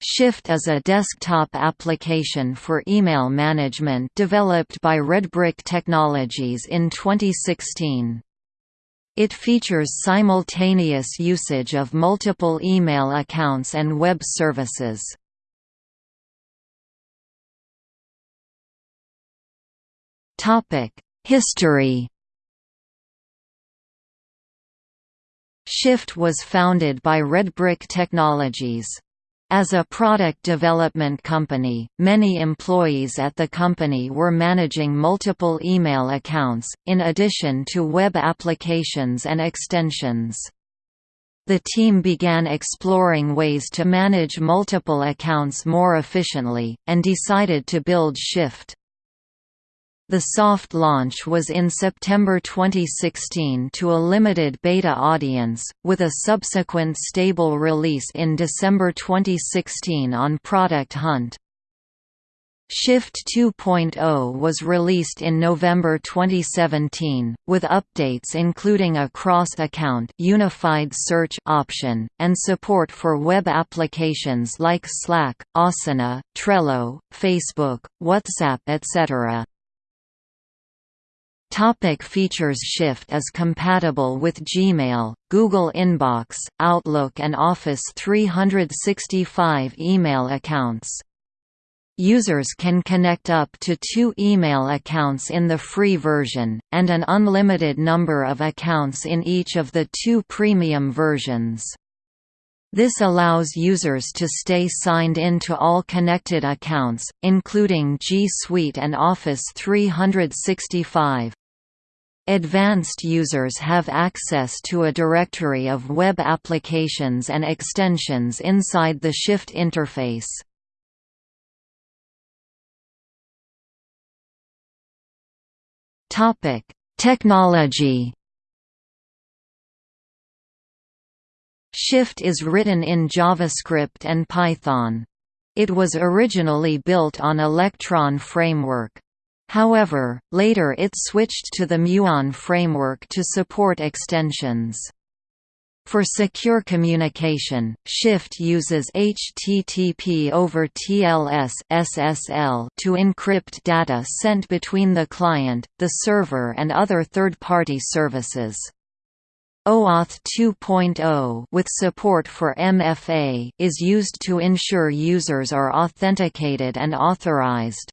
Shift is a desktop application for email management developed by Redbrick Technologies in 2016. It features simultaneous usage of multiple email accounts and web services. History Shift was founded by Redbrick Technologies. As a product development company, many employees at the company were managing multiple email accounts, in addition to web applications and extensions. The team began exploring ways to manage multiple accounts more efficiently, and decided to build Shift. The soft launch was in September 2016 to a limited beta audience, with a subsequent stable release in December 2016 on Product Hunt. Shift 2.0 was released in November 2017, with updates including a cross-account unified search option, and support for web applications like Slack, Asana, Trello, Facebook, WhatsApp etc. Topic features Shift is compatible with Gmail, Google Inbox, Outlook and Office 365 email accounts. Users can connect up to two email accounts in the free version, and an unlimited number of accounts in each of the two premium versions. This allows users to stay signed in to all connected accounts, including G Suite and Office 365. Advanced users have access to a directory of web applications and extensions inside the Shift interface. Technology Shift is written in JavaScript and Python. It was originally built on Electron framework. However, later it switched to the Muon framework to support extensions. For secure communication, Shift uses HTTP over TLS (SSL) to encrypt data sent between the client, the server and other third-party services. OAuth 2.0 with support for MFA is used to ensure users are authenticated and authorized.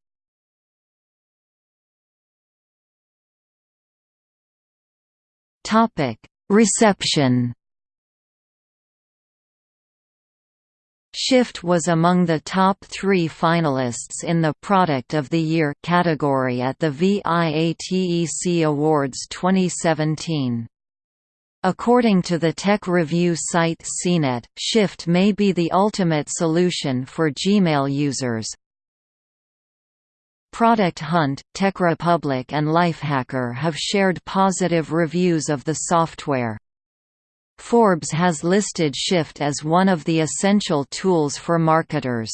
Topic: Reception. Shift was among the top three finalists in the Product of the Year category at the VIATEC Awards 2017. According to the tech review site CNET, Shift may be the ultimate solution for Gmail users, Product Hunt, TechRepublic and Lifehacker have shared positive reviews of the software. Forbes has listed Shift as one of the essential tools for marketers.